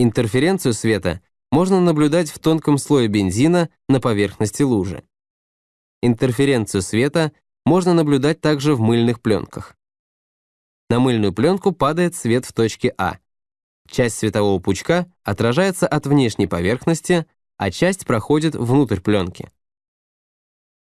Интерференцию света можно наблюдать в тонком слое бензина на поверхности лужи. Интерференцию света можно наблюдать также в мыльных пленках. На мыльную пленку падает свет в точке А. Часть светового пучка отражается от внешней поверхности, а часть проходит внутрь пленки.